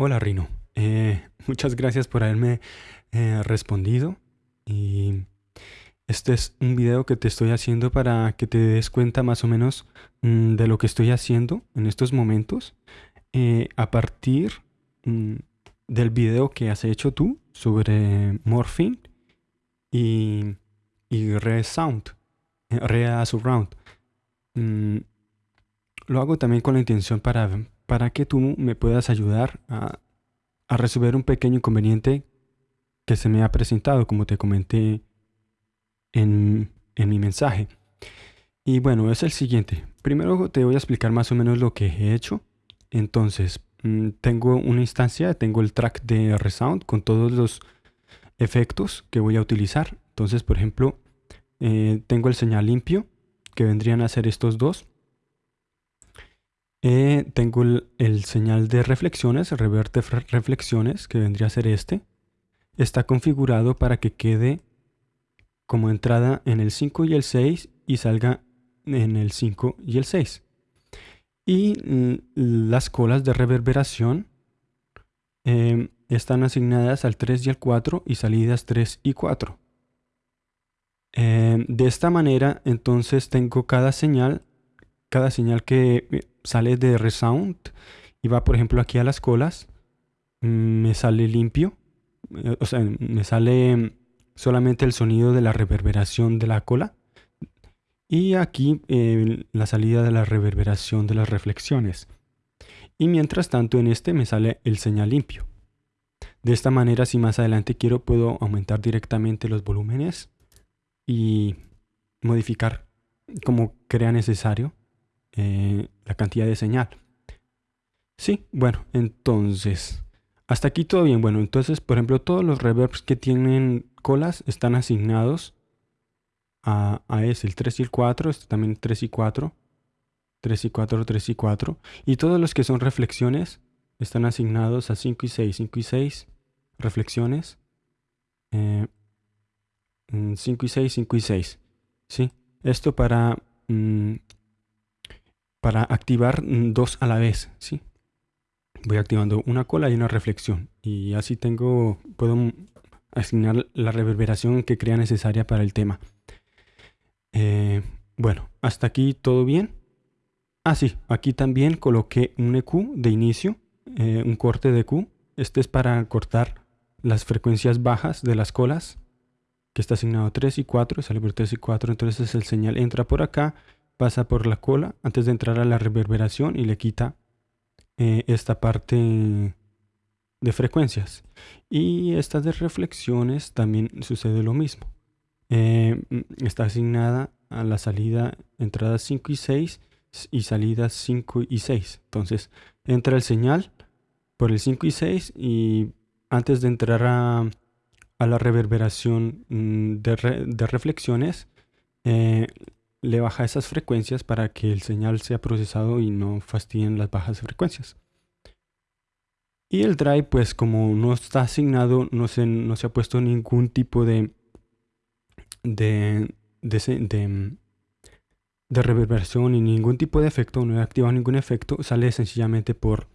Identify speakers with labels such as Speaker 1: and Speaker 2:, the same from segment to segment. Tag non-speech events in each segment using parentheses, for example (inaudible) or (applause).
Speaker 1: Hola Rino, Eh, muchas gracias por haberme eh, respondido. Y este es un video que te estoy haciendo para que te des cuenta más o menos mm, de lo que estoy haciendo en estos momentos. Eh, a partir mm, del video que has hecho tú sobre Morphine y, y Resound, Rea Surround. Mm, lo hago también con la intención para, para que tú me puedas ayudar a, resolver un pequeño inconveniente que se me ha presentado, como te comenté en, en mi mensaje. Y bueno, es el siguiente. Primero te voy a explicar más o menos lo que he hecho. Entonces, mm, tengo una instancia, tengo el track de Resound con todos los efectos que voy a utilizar. Entonces, por ejemplo, eh, tengo el señal limpio, que vendrían a ser estos dos. Eh, tengo el, el, señal de reflexiones, reverte reflexiones, que vendría a ser este. Está configurado para que quede como entrada en el 5 y el 6 y salga en el 5 y el 6. Y mm, las colas de reverberación eh, están asignadas al 3 y al 4 y salidas 3 y 4. Eh, de esta manera entonces tengo cada señal, cada señal que eh, sale de resound y va por ejemplo aquí a las colas, mm, me sale limpio, eh, o sea, me sale solamente el sonido de la reverberación de la cola y aquí la salida de la reverberación de las reflexiones. Y mientras tanto en este me sale el señal limpio. De esta manera si más adelante quiero puedo aumentar directamente los volúmenes y modificar como crea necesario eh, la cantidad de señal. Sí, bueno, entonces, hasta aquí todo bien. Bueno, entonces, por ejemplo, todos los reverbs que tienen colas están asignados a, a ese, el 3 y el 4, este también 3 y 4, 3 y 4, 3 y 4. Y todos los que son reflexiones están asignados a 5 y 6, 5 y 6 reflexiones. Eh, 5 y 6, 5 y 6. ¿sí? Esto para, mm, para activar mm, dos a la vez. ¿sí? Voy activando una cola y una reflexión. Y así tengo, puedo asignar la reverberación que crea necesaria para el tema. Eh, bueno, hasta aquí todo bien. Ah, sí, aquí también coloqué un EQ de inicio, eh, un corte de EQ. Este es para cortar las frecuencias bajas de las colas que está asignado 3 y 4, sale por 3 y 4, entonces el señal entra por acá, pasa por la cola antes de entrar a la reverberación y le quita eh, esta parte de frecuencias. Y estas de reflexiones también sucede lo mismo. Eh, está asignada a la salida entradas 5 y 6 y salidas 5 y 6. Entonces entra el señal por el 5 y 6 y antes de entrar a a la reverberación mm, de, reflexiones, eh, le baja esas frecuencias para que el señal sea procesado y no fastidien las bajas frecuencias. Y el drive, pues como no está asignado, no se, no se ha puesto ningún tipo de, de, de, de, reverberación ni ningún tipo de efecto, no he activado ningún efecto, sale sencillamente por,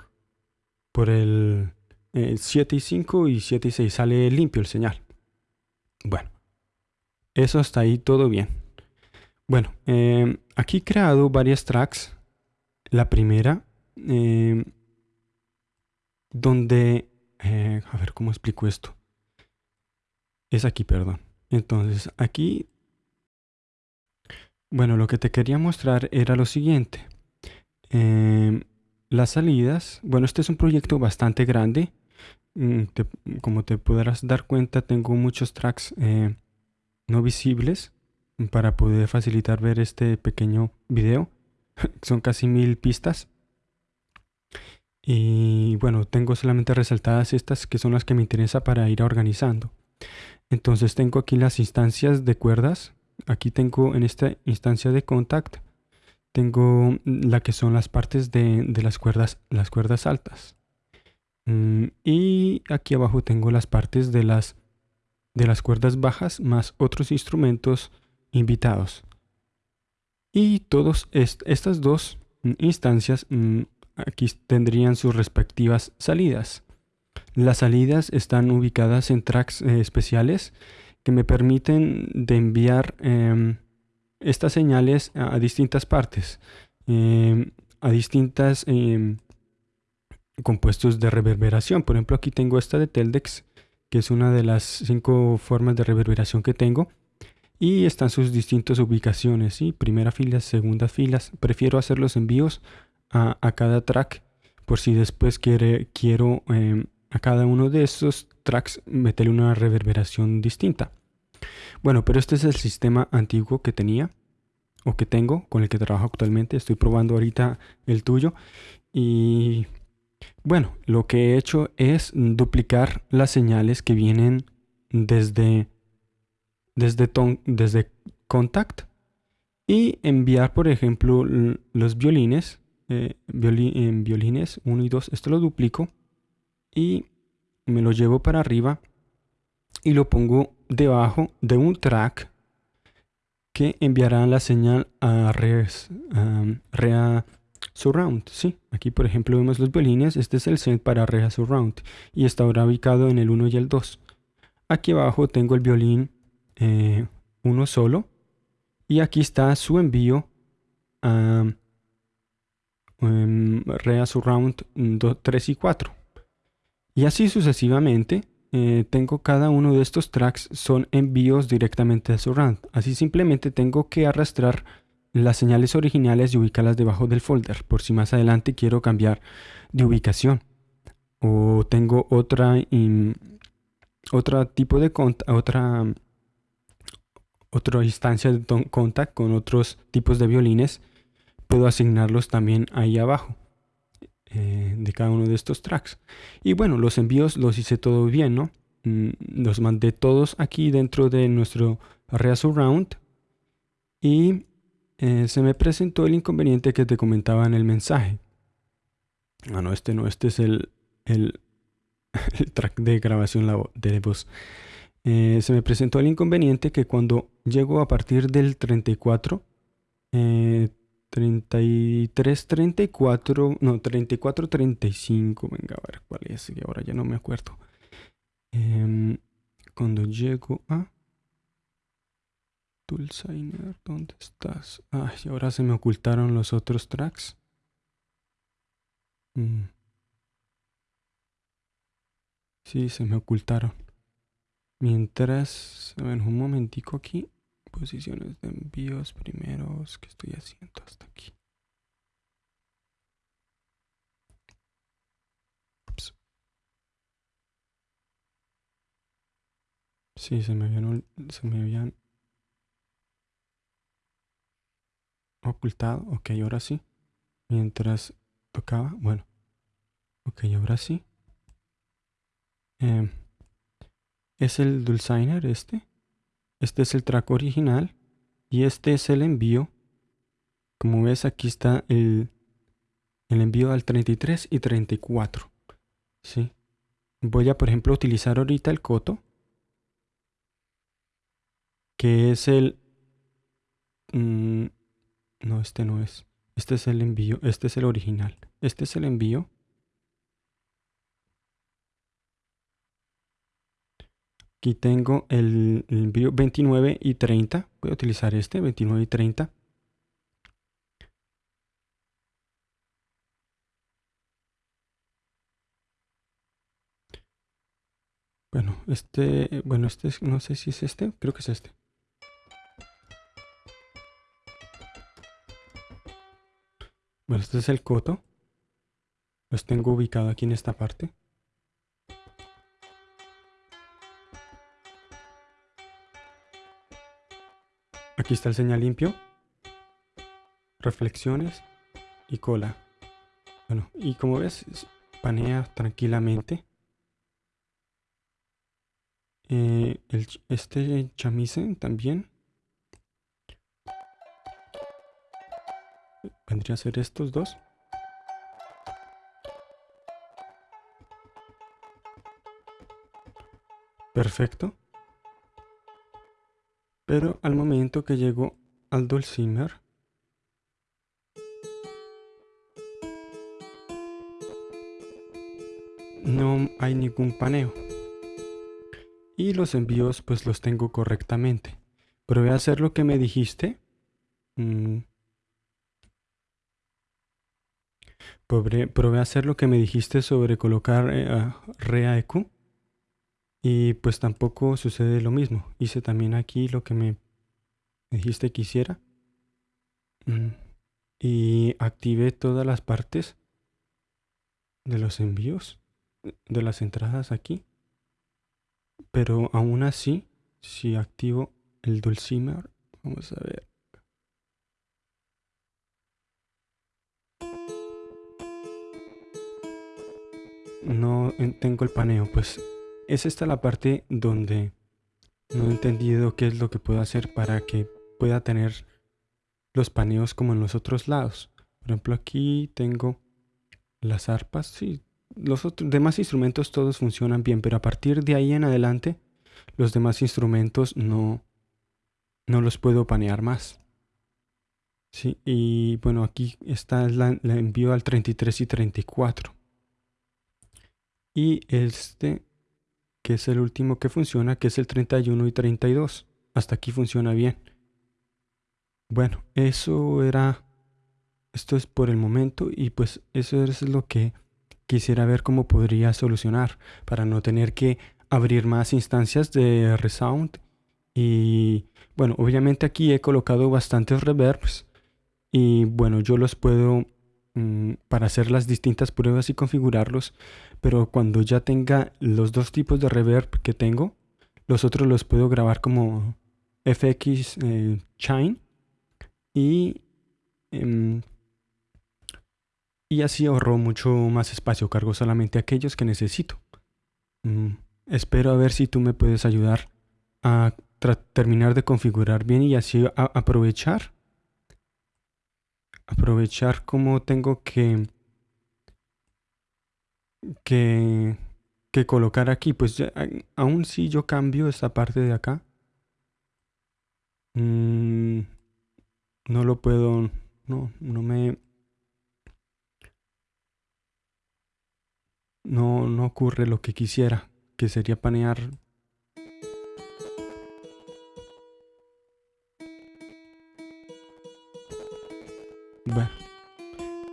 Speaker 1: por el, 7 eh, y 5 y 7 y 6 sale limpio el señal. Bueno, eso está ahí todo bien. Bueno, em, aquí he creado varias tracks. La primera, em, donde... Eh, a ver, ¿cómo explico esto? Es aquí, perdón. Entonces, aquí... Bueno, lo que te quería mostrar era lo siguiente. Em, las salidas... Bueno, este es un proyecto bastante grande Mm, como te podrás dar cuenta, tengo muchos tracks eh, no visibles para poder facilitar ver este pequeño video. (laughs) Son casi mil pistas. Y bueno, tengo solamente resaltadas estas que son las que me interesa para ir organizando. Entonces tengo aquí las instancias de cuerdas. Aquí tengo en esta instancia de contact, tengo la que son las partes de, las cuerdas, las cuerdas altas. Mm, y aquí abajo tengo las partes de las, de las cuerdas bajas más otros instrumentos invitados. Y todas estas dos instancias mm, aquí tendrían sus respectivas salidas. Las salidas están ubicadas en tracks eh, especiales que me permiten de enviar em, estas señales a, distintas partes, em, a distintas em, compuestos de reverberación. Por ejemplo, aquí tengo esta de Teldex, que es una de las cinco formas de reverberación que tengo. Y están sus distintas ubicaciones, ¿sí? primera fila, segunda filas. Prefiero hacer los envíos a, cada track por si después quiere, quiero a cada uno de estos tracks meterle una reverberación distinta. Bueno, pero este es el sistema antiguo que tenía o que tengo con el que trabajo actualmente. Estoy probando ahorita el tuyo y bueno, lo que he hecho es duplicar las señales que vienen desde desde, desde Contact y enviar, por ejemplo, los violines, eh, en violines 1 y 2. Esto lo duplico y me lo llevo para arriba y lo pongo debajo de un track que enviará la señal a res, Rea Surround. Sí, aquí por ejemplo vemos los violines. Este es el set para Rea Surround y está ahora ubicado en el 1 y el 2. Aquí abajo tengo el violín eh, uno solo y aquí está su envío a um, Rea Surround 3 y 4. Y así sucesivamente, eh, tengo cada uno de estos tracks son envíos directamente a Surround. Así simplemente tengo que arrastrar las señales originales y ubicarlas debajo del folder, por si más adelante quiero cambiar de ubicación. O tengo otra, otro tipo de otra, otra instancia de contact con otros tipos de violines, puedo asignarlos también ahí abajo. Eh, de cada uno de estos tracks. Y bueno, los envíos los hice todo bien, ¿no? Mm, los mandé todos aquí dentro de nuestro Area Surround. Y eh, se me presentó el inconveniente que te comentaba en el mensaje. Ah, no, este no, este es el, el, (laughs) track de grabación de voz. Eh, se me presentó el inconveniente que cuando llego a partir del 34, 33, 34, no, 34, 35. Venga, a ver cuál es, y ahora ya no me acuerdo. Em, cuando llego a Toolsigner, ¿dónde estás? Ay, ahora se me ocultaron los otros tracks. Mm. Sí, se me ocultaron. Mientras, a ver, un momentico aquí posiciones de envíos primeros que estoy haciendo hasta aquí. Sí, se me habían, se me habían ocultado. Ok, ahora sí. Mientras tocaba, bueno. Ok, ahora sí. Em, es el Dulciner este. Este es el track original y este es el envío. Como ves aquí está el, el envío al 33 y 34. ¿sí? Voy a por ejemplo utilizar ahorita el coto. Que es el... Mm, no, este no es. Este es el envío. Este es el original. Este es el envío. Aquí tengo el, envío 29 y 30. Voy a utilizar este, 29 y 30. Bueno, este, bueno, este no sé si es este, creo que es este. Bueno, este es el coto. Los tengo ubicado aquí en esta parte. Aquí está el señal limpio, reflexiones y cola. Bueno, y como ves, panea tranquilamente. Eh, este chamisen también. Vendría a ser estos dos. Perfecto. Pero al momento que llego al dulcimer, no hay ningún paneo. Y los envíos pues los tengo correctamente. Probé a hacer lo que me dijiste. Mm. Probé, a hacer lo que me dijiste sobre colocar eh, ReaEQ. Y pues tampoco sucede lo mismo. Hice también aquí lo que me dijiste que hiciera. Mm. Y activé todas las partes de los envíos, de las entradas aquí. Pero aún así, si activo el dulcimer, vamos a ver. No tengo el paneo, pues es esta la parte donde no he entendido qué es lo que puedo hacer para que pueda tener los paneos como en los otros lados. Por ejemplo, aquí tengo las arpas, sí, los demás instrumentos todos funcionan bien, pero a partir de ahí en adelante los demás instrumentos no, no los puedo panear más. Sí, y bueno, aquí está la, la envío al 33 y 34. Y este, que es el último que funciona, que es el 31 y 32. Hasta aquí funciona bien. Bueno, eso era esto es por el momento y pues eso es lo que quisiera ver cómo podría solucionar para no tener que abrir más instancias de Resound. Y bueno, obviamente aquí he colocado bastantes reverbs y bueno, yo los puedo mm, para hacer las distintas pruebas y configurarlos, pero cuando ya tenga los dos tipos de reverb que tengo, los otros los puedo grabar como FX eh, Chine y em, y así ahorro mucho más espacio, cargo solamente aquellos que necesito. Mm, espero a ver si tú me puedes ayudar a terminar de configurar bien y así aprovechar aprovechar como tengo que que colocar aquí pues aún si yo cambio esta parte de acá mm, no lo puedo no no me no, no ocurre lo que quisiera, que sería panear. Bueno,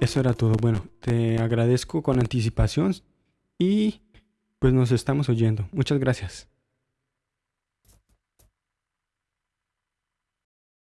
Speaker 1: eso era todo. Bueno, te agradezco con anticipación y pues nos estamos oyendo. Muchas gracias.